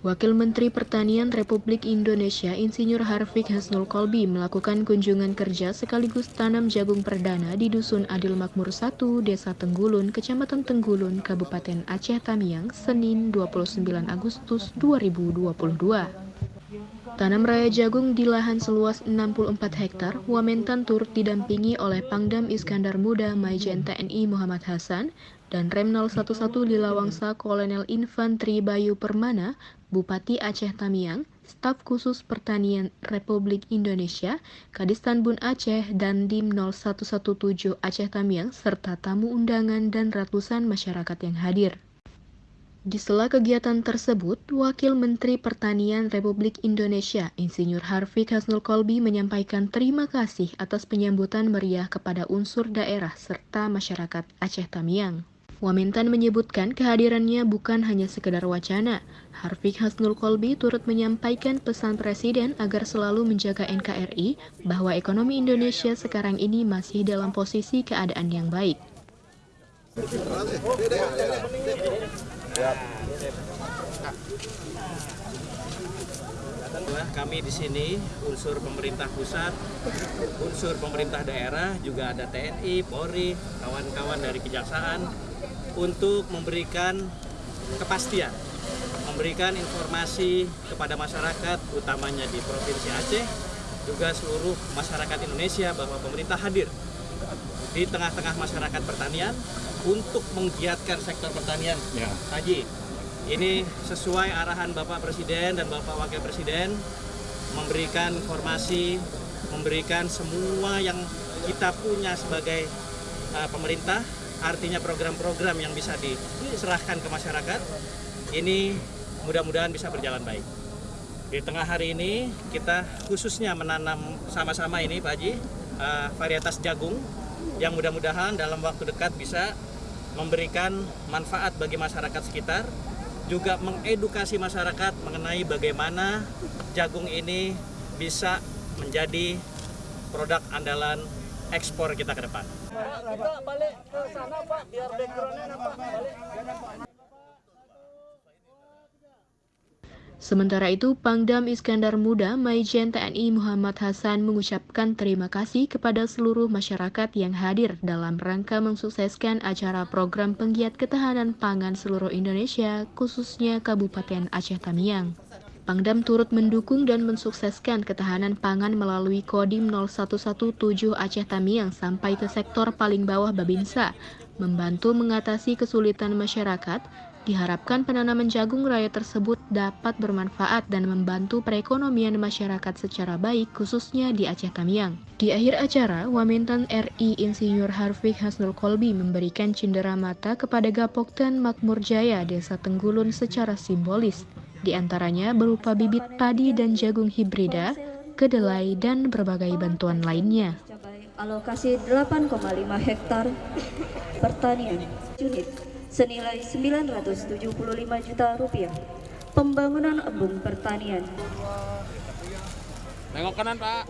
Wakil Menteri Pertanian Republik Indonesia Insinyur Harfiq Hasnul Kolbi melakukan kunjungan kerja sekaligus tanam jagung perdana di Dusun Adil Makmur 1, Desa Tenggulun, Kecamatan Tenggulun, Kabupaten Aceh Tamiang, Senin 29 Agustus 2022. Tanam raya jagung di lahan seluas 64 hektar, Wamentan turut didampingi oleh Pangdam Iskandar Muda Maijen TNI Muhammad Hasan dan Rem 011 Lilawangsa Kolonel Infantri Bayu Permana, Bupati Aceh Tamiang, Staf Khusus Pertanian Republik Indonesia, Kadistan Bun Aceh, dan Dim 0117 Aceh Tamiang, serta tamu undangan dan ratusan masyarakat yang hadir. Di sela kegiatan tersebut, Wakil Menteri Pertanian Republik Indonesia, Insinyur Harfiq Hasnul Kolbi menyampaikan terima kasih atas penyambutan meriah kepada unsur daerah serta masyarakat Aceh Tamiang. Wamentan menyebutkan kehadirannya bukan hanya sekedar wacana. Harfiq Hasnul Kolbi turut menyampaikan pesan Presiden agar selalu menjaga NKRI bahwa ekonomi Indonesia sekarang ini masih dalam posisi keadaan yang baik. Kami di sini unsur pemerintah pusat, unsur pemerintah daerah, juga ada TNI, Polri, kawan-kawan dari kejaksaan, untuk memberikan kepastian, memberikan informasi kepada masyarakat, utamanya di Provinsi Aceh, juga seluruh masyarakat Indonesia bahwa pemerintah hadir di tengah-tengah masyarakat pertanian untuk menggiatkan sektor pertanian. Ya. Haji, ini sesuai arahan Bapak Presiden dan Bapak Wakil Presiden memberikan informasi, memberikan semua yang kita punya sebagai uh, pemerintah artinya program-program yang bisa diserahkan ke masyarakat ini mudah-mudahan bisa berjalan baik. Di tengah hari ini kita khususnya menanam sama-sama ini Pak Haji uh, varietas jagung yang mudah-mudahan dalam waktu dekat bisa memberikan manfaat bagi masyarakat sekitar juga mengedukasi masyarakat mengenai bagaimana jagung ini bisa menjadi produk andalan ekspor kita ke depan. Kita balik ke sana Pak, biar backgroundnya nampak balik. Sementara itu, Pangdam Iskandar Muda Maijen TNI Muhammad Hasan mengucapkan terima kasih kepada seluruh masyarakat yang hadir dalam rangka mensukseskan acara program penggiat ketahanan pangan seluruh Indonesia, khususnya Kabupaten Aceh Tamiang. Pangdam turut mendukung dan mensukseskan ketahanan pangan melalui Kodim 0117 Aceh Tamiang sampai ke sektor paling bawah Babinsa, membantu mengatasi kesulitan masyarakat, diharapkan penanaman jagung raya tersebut dapat bermanfaat dan membantu perekonomian masyarakat secara baik khususnya di Aceh Tamiang. Di akhir acara, Wamentan RI Insinyur Harfiq Hasnul Kolbi memberikan cindera mata kepada Gapokten Makmur Jaya Desa Tenggulun secara simbolis di antaranya berupa bibit padi dan jagung hibrida, kedelai, dan berbagai bantuan lainnya. Alokasi 8,5 hektar pertanian unit senilai 975 juta rupiah. Pembangunan embung pertanian. Nengok kanan, Pak.